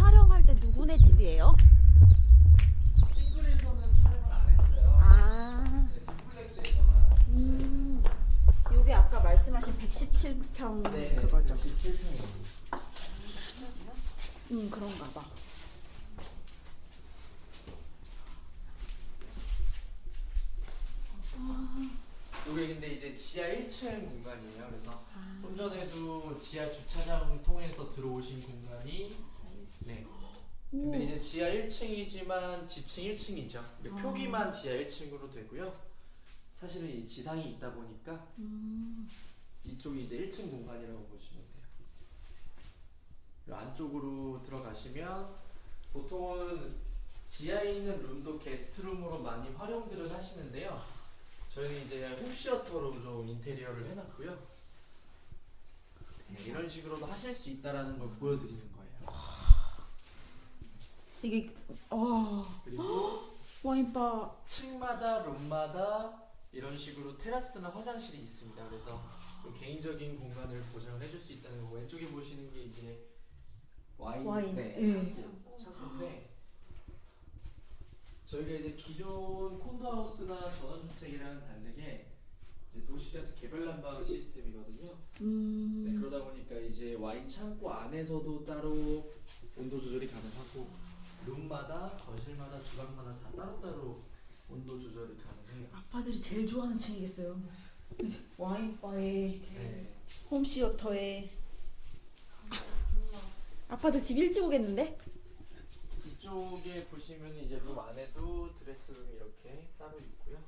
촬영할 때 누구네 집이에요? 싱글에서는 촬영을 안 했어요. 아, 네, 듀플렉스에서만. 음, 요게 아까 말씀하신 117평 네, 그거죠? 17평이에요. 음, 그런가 봐. 이게 근데 이제 지하 1층 공간이에요. 그래서 아. 좀 전에도 지하 주차장 통해서 들어오신 공간이 네. 근데 이제 지하 1층이지만 지층 1층이죠. 표기만 지하 1층으로 되고요. 사실은 이 지상이 있다 보니까 음, 이쪽이 이제 1층 공간이라고 보시면 돼요. 이 안쪽으로 들어가시면 보통은 지하에 있는 룸도 게스트룸으로 많이 활용들을 하시는데요. 저희는 이제 홈시어터로 좀 인테리어를 해놨고요. 네, 이런 식으로도 하실 수 있다라는 걸 보여드리는 거예요. 이게, 어, 그리고 와인바. 층마다 룸마다 이런 식으로 테라스나 화장실이 있습니다. 그래서 좀 개인적인 공간을 보장을 해줄 수 있다는 거. 왼쪽에 보시는 게 이제 와인, 와인, 네, 예. 창고인데 저희가 이제 기존 콘도하우스나 전원주택이랑은 다르게 이제 도시가스 개별 난방 시스템이거든요. 네, 음, 그러다 보니까 이제 와인 창고 안에서도 따로 온도 조절이 가능하고 룸마다 거실마다 주방마다 다 따로따로 온도 조절이 가능해요. 아빠들이 제일 좋아하는 층이겠어요. 와인바에, 네. 홈시어터에. 아빠들 집 일찍 오겠는데? 이쪽에 보시면 이제 룸 안에도 드레스룸이 이렇게 따로 있고요.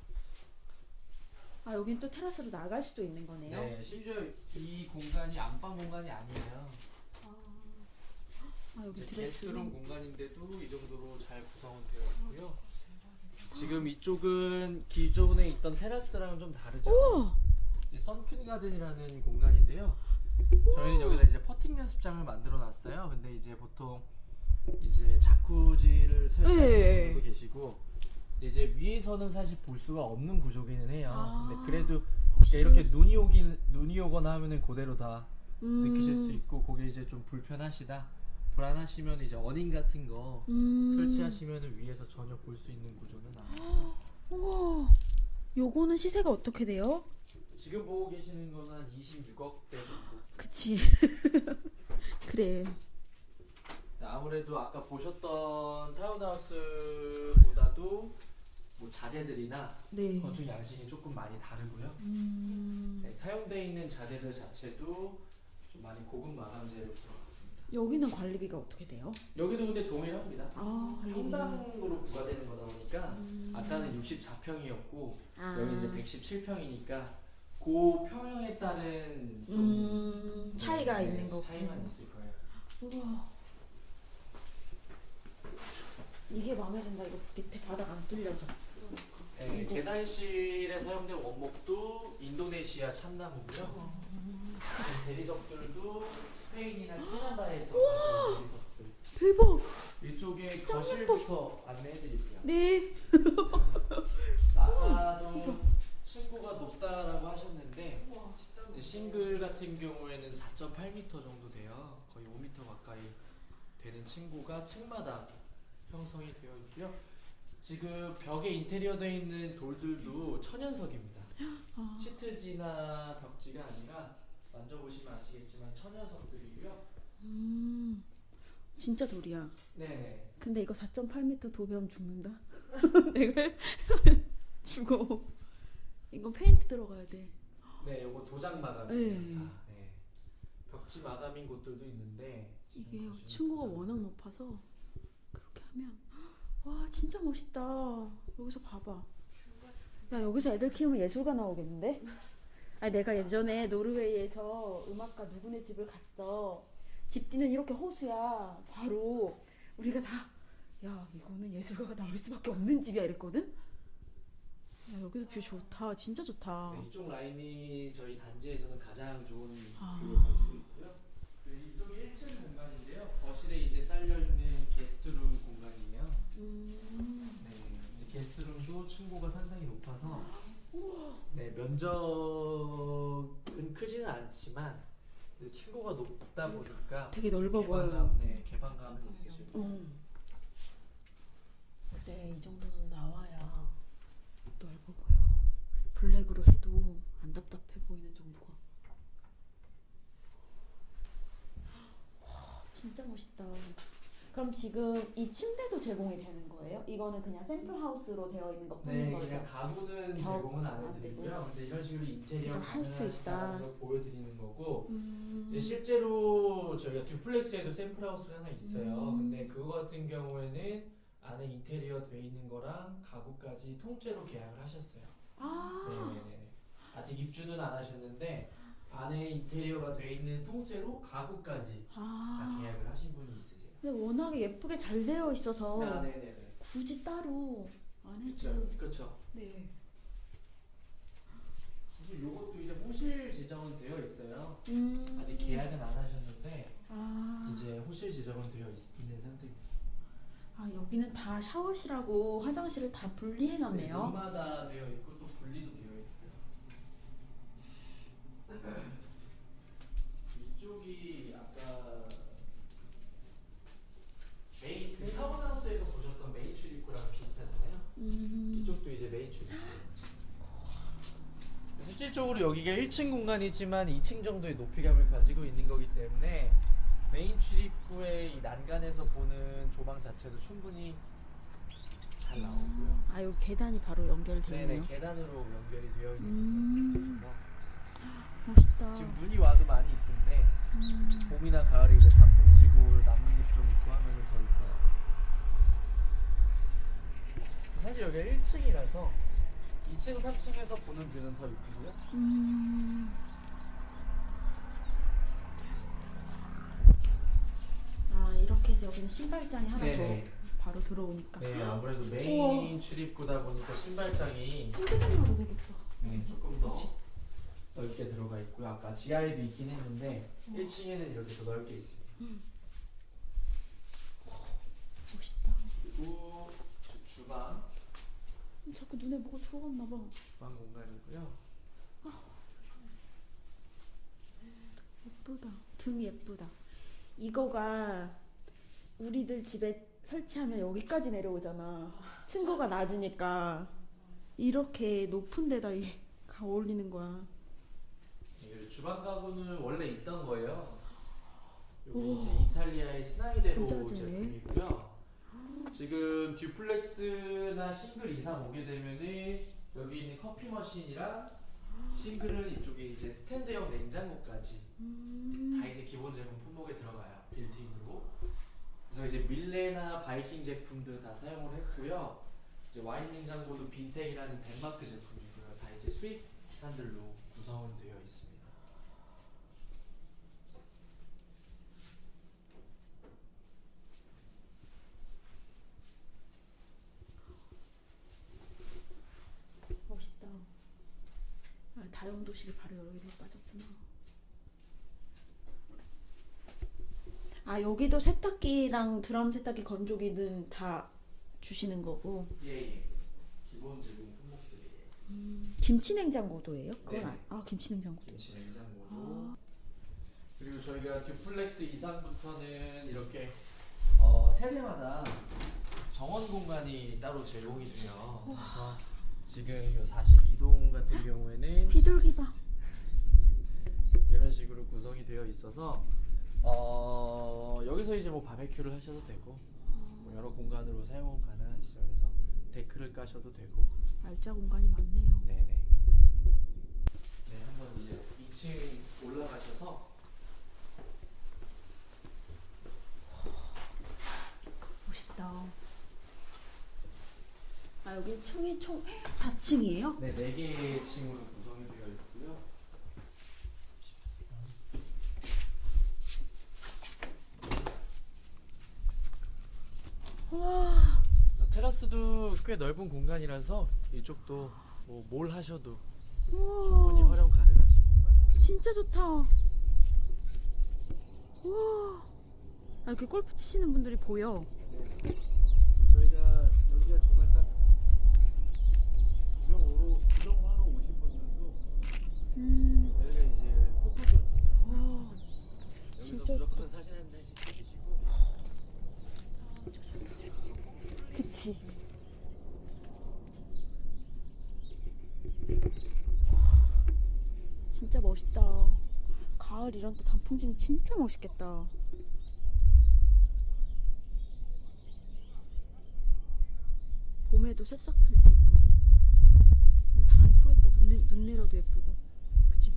아, 여긴 또 테라스로 나갈 수도 있는 거네요. 네, 심지어 이 공간이 안방 공간이 아니에요. 아, 여기 드레스룸. 공간인데도 이 정도로 잘 구성은 되어 있고요. 지금 이쪽은 기존에 있던 테라스랑은 좀 다르죠. 우와! 선큰 가든이라는 공간인데요. 저희는 여기다 이제 퍼팅 연습장을 만들어 놨어요. 근데 이제 보통 이제 자쿠지를 설치하시는 네. 분들도 계시고 이제 위에서는 사실 볼 수가 없는 구조기는 해요. 아. 근데 그래도 혹시- 이렇게 눈이 오긴 눈이 오거나 하면은 그대로 다 음, 느끼실 수 있고 그게 이제 좀 불편하시다 불안하시면 이제 어닝 같은 거 음. 설치하시면은 위에서 전혀 볼 수 있는 구조는 아니에요. 우와. 요거는 시세가 어떻게 돼요? 지금 보고 계시는 거는 한 26억대 정도. 그치. 그래. 아무래도 아까 보셨던 타운하우스보다도 뭐 자재들이나 네. 건축 양식이 조금 많이 다르고요. 음, 네, 사용되어 있는 자재들 자체도 좀 많이 고급 마감재로 들어갔습니다. 여기는 관리비가 어떻게 돼요? 여기도 근데 동일합니다. 아. 평당으로 부과되는 거다 보니까 아까는 64평이었고 아. 여기 이제 117평이니까 그 평형에 따른 좀 음, 차이가 네, 있는 네, 거고. 차이만 있을 거예요. 우와. 이게 마음에 든다. 이거 밑에 바닥 안 뚫려서. 네. 계단실에 사용된 원목도 인도네시아 참나무고요. 그 대리석들도 스페인이나 캐나다에서 가져온 대리석들. 대박. 이쪽에 짱 거실부터 안내해드릴게요. 네. 아까도 층고가 높다라고 하셨는데 싱글 같은 경우에는 4.8m 정도 돼요. 거의 5m 가까이 되는 층고가 층마다 형성이 되어 있고요. 지금 벽에 인테리어 되어 있는 돌들도 천연석입니다. 아. 시트지나 벽지가 아니라 만져보시면 아시겠지만 천연석들이고요. 음, 진짜 돌이야. 네네. 근데 이거 4.8m 도배하면 죽는다. 내가 죽어. 이거 페인트 들어가야 돼. 네, 요거 도장 네. 마감입니다. 네. 벽지 마감인 곳들도 있는데 이게 층고가 워낙 높아서 그렇게 하면 와 진짜 멋있다. 여기서 봐봐. 야 여기서 애들 키우면 예술가 나오겠는데? 아 내가 예전에 노르웨이에서 음악가 누구네 집을 갔어. 집 뒤는 이렇게 호수야. 바로 우리가 다 야 이거는 예술가가 나올 수밖에 없는 집이야 이랬거든. 야 여기도 view 좋다. 진짜 좋다. 네, 이쪽 라인이 저희 단지에서는 가장 좋은 아. view를 가지고 있고요. 네, 이쪽이 1층 공간인데요. 거실에 이제 딸려 있는 guest room 공간이에요. 음. 네, 근데 guest room도 층고가 상당히 높아서 네 면적은 크지는 않지만 층고가 높다 보니까 되게 넓어 보여요. 개방감, 네, 개방감은 있으실 거예요. 음. 그래 이 정도는 나와야 넓어 보여. 블랙으로 해도 안 답답해 보이는 정도가. 와, 진짜 멋있다. 그럼 지금 이 침대도 제공이 되는 거예요? 이거는 그냥 샘플 하우스로 되어 있는 것 뿐인 네, 거죠? 그냥 가구는 겨- 제공은 안안 해드리고요. 근데 이런 식으로 인테리어 할수 있다. 걸 보여드리는 거고 음. 이제 실제로 저희가 듀플렉스에도 샘플 하우스가 하나 있어요. 음. 근데 그거 같은 경우에는 안에 인테리어 돼 있는 거랑 가구까지 통째로 계약을 하셨어요. 아, 네네네. 아직 입주는 안 하셨는데 안에 인테리어가 돼 있는 통째로 가구까지 다 아. 계약을 하신 분이 있으세요. 근데 워낙에 예쁘게 잘 되어 있어서 아, 네네네. 굳이 따로 안 해도 그렇죠. 네. 사실 요것도 이제 호실 지정은 되어 있어요. 음. 아직 계약은 안 하셨는데 아. 이제 호실 지정은 되어 있, 는 상태입니다. 아 여기는 다 샤워실하고 화장실을 다 분리해 놨네요. 룸마다 되어 있고 또 분리도 되어 있고요. 이쪽이 아까 메인 그 타운하우스에서 보셨던 메인 출입구랑 비슷하잖아요. 음. 이쪽도 이제 메인 출입구. 실질적으로 여기가 1층 공간이지만 2층 정도의 높이감을 가지고 있는 거기 때문에 메인 출입구의 이 난간에서 보는 조망 자체도 충분히 잘 나오고요. 아 여기 계단이 바로 연결돼 네네 있네요. 계단으로 연결이 되어 있는 음. 거라서 멋있다. 지금 눈이 와도 많이 있던데 음. 봄이나 가을에 이제 단풍 지고 나뭇잎 좀 있고 하면은 더 이뻐요. 사실 여기가 1층이라서 2층, 3층에서 보는 뷰는 더 이쁘고요. 음. 아 이렇게 해서 여기는 신발장이 하나 네네. 더 바로 들어오니까. 네, 아무래도 메인 출입구다 보니까 신발장이 핸드백으로 되겠다. 네, 조금 더 그치. 넓게 들어가 있고요. 아까 지하에도 있긴 했는데 1층에는 이렇게 더 넓게 있습니다. 멋있다. 그리고 자꾸 눈에 뭐가 들어갔나 봐. 주방 공간이고요. 예쁘다. 등 예쁘다. 이거가 우리들 집에 설치하면 여기까지 내려오잖아. 층고가 낮으니까 이렇게 높은 데다 이- 가 어울리는 거야. 이 주방 가구는 원래 있던 거예요. 우와. 이제 이탈리아의 진짜지네. 제품이고요. 지금 duplex나 싱글 이상 오게 되면은 여기 있는 커피 머신이랑 싱글은 이쪽에 이제 스탠드형 냉장고까지 음. 다 이제 기본 제품 품목에 들어가요. built-in으로. 그래서 이제 밀레나 바이킹 제품들 다 사용을 했고요. 이제 와인 냉장고도 빈텍이라는 덴마크 제품이고요. 다 이제 수입산들로 구성은 되어 있습니다. 아, 다용도실이 바로 여기로 빠졌구나. 아 여기도 세탁기랑 드럼 세탁기 건조기는 다 주시는 거고 예, 예. 기본 제품 품목들이에요. 김치 냉장고도예요? 그건 네. 아, 아 김치 냉장고도. 김치 냉장고도. 그리고 저희가 듀플렉스 이상부터는 이렇게 어, 세대마다 정원 공간이 따로 제공이 돼요. 그래서 지금 이 42동 같은 경우에는 비둘기 봐. 이런 식으로 구성이 되어 있어서 어, 여기서 이제 뭐 바베큐를 하셔도 되고 뭐 여러 공간으로 사용 가능하시죠. 그래서 데크를 까셔도 되고. 알짜 공간이 많네요. 네네. 네, 한번 이제 2층 올라가셔서 멋있다. 아 여기 층이 총 4층이에요? 네, 4개의 층으로 구성이 되어 있고요. 와 그래서 테라스도 꽤 넓은 공간이라서 이쪽도 뭐 뭘 하셔도 충분히 우와 활용 가능하신 공간이에요. 진짜 좋다. 우와 아, 이렇게 골프 치시는 분들이 보여. 저희가 여기가 정말 딱 구경으로 구경하러 오신 분들도 음. 여기가 이제 포토존이에요. 와 여기서 진짜 무조건 사진 한 장씩 찍으시고 그치. 진짜 멋있다. 가을 이런 때 단풍지면 진짜 멋있겠다. 봄에도 새싹 필때 이쁘고. 여기 다 이쁘겠다. 눈, 내- 눈 내려도 예쁘고. 그치?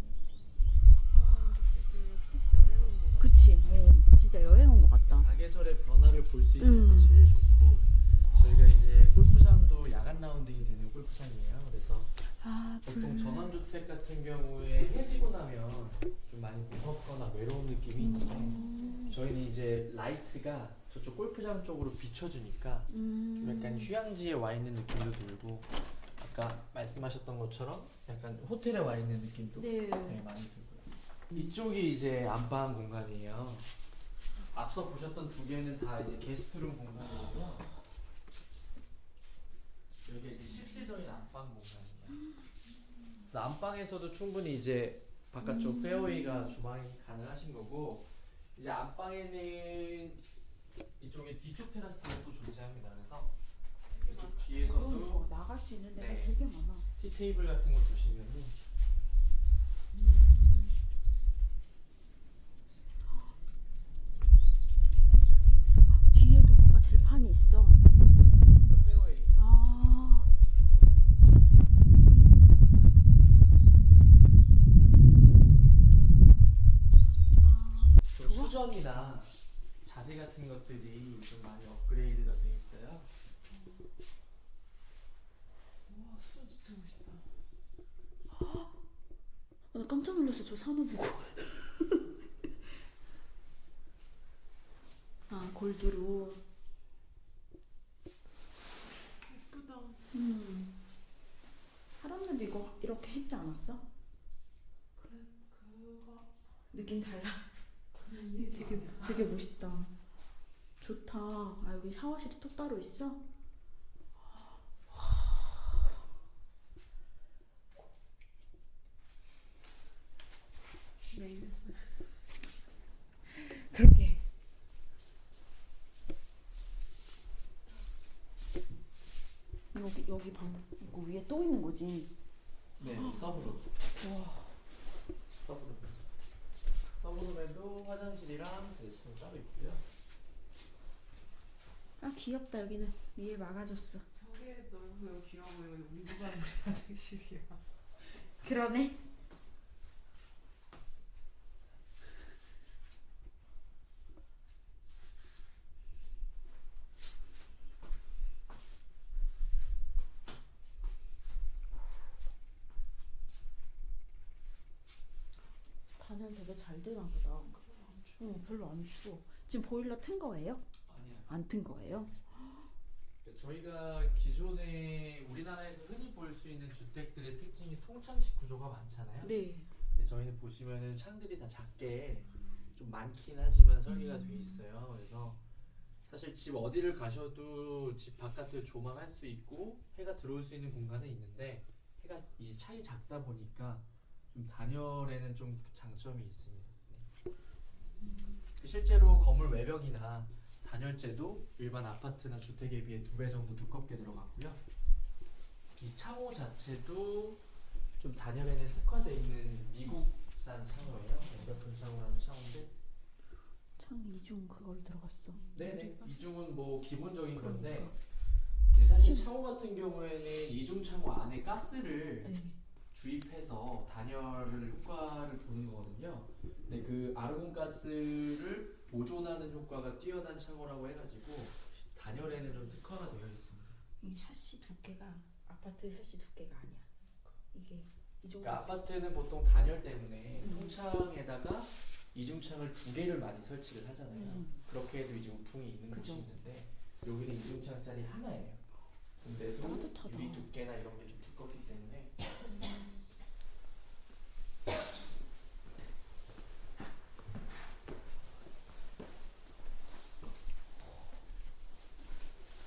그치? 어, 진짜 여행 온 것 같다. 사계절의 변화를 볼 수 있어서 음. 제일 좋고 저희가 이제 골프장도 야간 라운딩이 되는 골프장이에요. 그래서 아, 보통 전원주택 같은 경우에 해지고 나면 좀 많이 무섭거나 외로운 느낌이 있는데 저희는 이제 라이트가 저쪽 골프장 쪽으로 비춰주니까 좀 음. 약간 휴양지에 와 있는 느낌도 들고 아까 말씀하셨던 것처럼 약간 호텔에 와 있는 느낌도 네. 네, 많이 들고요. 이쪽이 이제 안방 공간이에요. 앞서 보셨던 두 개는 다 이제 guest room 공간이고요. 여기 이제 실질적인 안방 공간이에요. 그래서 안방에서도 충분히 이제 바깥쪽 페어웨이가 주방이 가능하신 거고 이제 안방에는 이쪽에 뒤쪽 테라스가 또 존재합니다. 그래서 이쪽 뒤에서도 나갈 수 있는 데가 네. 되게 많아. 티 테이블 같은 거 두시면은 뒤에도 뭐가 들판이 있어. 그 페어웨이 아. 좀 수전이나 자재 같은 것들이 좀 많이 업그레이드가 돼 있어요. 와 수전 진짜 멋있다. 아, 나 깜짝 놀랐어. 저 산호 보고. 아, 골드로. 예쁘다. 음. 사람들도 이거 이렇게 했지 않았어? 그래 그거 느낌 달라. 되게 되게 멋있다. 좋다. 아, 여기 샤워실이 또 따로 있어? 메인스. 그렇게. 여기 여기 방 이거 위에 또 있는 거지. 네, 서브룸. 와. 서브룸. 서브룸에도 화장실이랑 레스토랑 따로 있고요. 아 귀엽다 여기는 위에 막아줬어. 저게 너무 귀여워 보이고 우리 누가 화장실이야. 그러네. 단열 되게 잘 되나 보다. 응, 별로 안 추워. 지금 보일러 튼 거예요? 아니야. 안튼 거예요? 저희가 기존에 우리나라에서 흔히 볼 수 있는 주택들의 특징이 통창식 구조가 많잖아요. 네. 저희는 보시면은 창들이 다 작게 좀 많긴 하지만 설계가 돼 있어요. 그래서 사실 집 어디를 가셔도 집 바깥을 조망할 수 있고 해가 들어올 수 있는 공간은 있는데 해가 이 차이 작다 보니까 좀 단열에는 좀 장점이. 네. 실제로 건물 외벽이나 단열재도 일반 아파트나 주택에 비해 두 배 정도 두껍게 들어갔고요. 이 창호 자체도 좀 단열에는 특화되어 있는 미국산 창호예요. 앤더슨 창호라는 창호인데, 창 이중 그걸 들어갔어. 네네 이중은 뭐 기본적인 건데, 그러니까. 근데 사실 창호 같은 경우에는 이중 창호 안에 가스를 네. 주입해서 단열을 효과를 보는 거거든요. 근데 그 아르곤 가스를 보존하는 효과가 뛰어난 창호라고 해가지고 단열에는 좀 특화가 되어 있습니다. 이 샤시 두께가 아파트 샤시 두께가 아니야. 이게 이 정도. 그러니까 아파트는 보통 단열 때문에 음. 통창에다가 이중창을 두 개를 많이 설치를 하잖아요. 음. 그렇게 해도 이제 우풍이 있는 그죠. 곳이 있는데 여기는 이중창짜리 하나예요. 근데도 따뜻하다. 유리 두께나 이런 게 좀 두껍기 때문에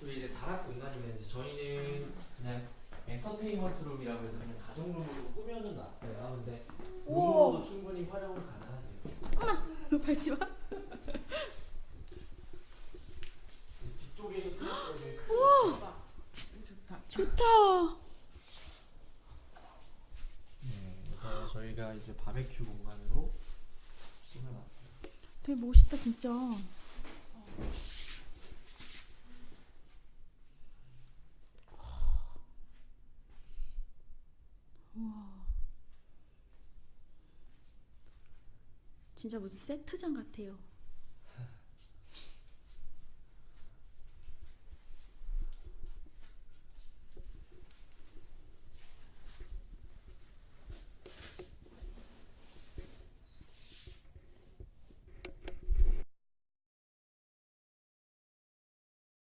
집에 이제 다락 공간이면 이제 저희는 그냥 엔터테인먼트 룸이라고 해서 그냥 가정 룸으로 꾸며는 놨어요. 근데 룸으로도 충분히 활용을 가능하세요. 어머, 너 밟지 마. 뒤쪽에도 좋다. 좋다. 네, 저희가 이제 바베큐 공간으로 되게 멋있다 진짜. 어. 진짜 무슨 세트장 같아요.